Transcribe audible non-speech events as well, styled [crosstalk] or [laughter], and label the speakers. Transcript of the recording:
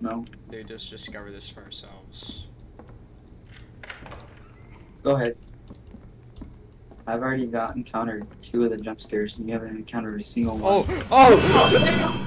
Speaker 1: No.
Speaker 2: They just discover this for ourselves.
Speaker 1: Go ahead. I've already got encountered two of the jump scares, and you haven't encountered a single one.
Speaker 2: Oh! Oh! [laughs]